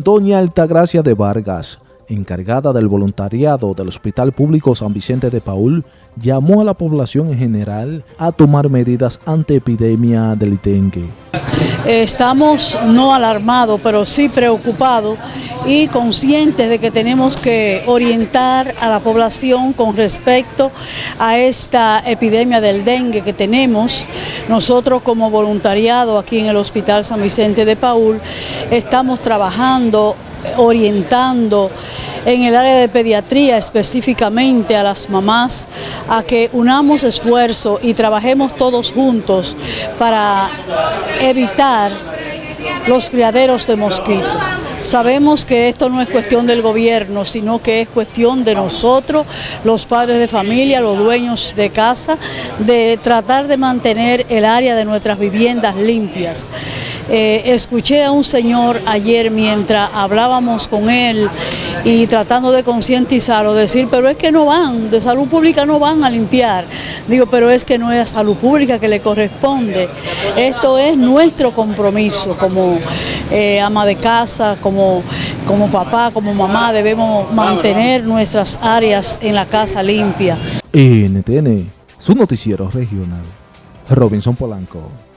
Doña Altagracia de Vargas, encargada del voluntariado del Hospital Público San Vicente de Paul, llamó a la población en general a tomar medidas ante epidemia del dengue. Estamos no alarmados, pero sí preocupados y conscientes de que tenemos que orientar a la población con respecto a esta epidemia del dengue que tenemos. Nosotros como voluntariado aquí en el Hospital San Vicente de Paul estamos trabajando, orientando en el área de pediatría específicamente a las mamás a que unamos esfuerzo y trabajemos todos juntos para evitar los criaderos de mosquitos. Sabemos que esto no es cuestión del gobierno, sino que es cuestión de nosotros, los padres de familia, los dueños de casa, de tratar de mantener el área de nuestras viviendas limpias. Eh, escuché a un señor ayer mientras hablábamos con él y tratando de concientizarlo, decir, pero es que no van, de salud pública no van a limpiar. Digo, pero es que no es a salud pública que le corresponde. Esto es nuestro compromiso como eh, ama de casa, como, como papá, como mamá, debemos mantener nuestras áreas en la casa limpia. NTN, su noticiero regional. Robinson Polanco.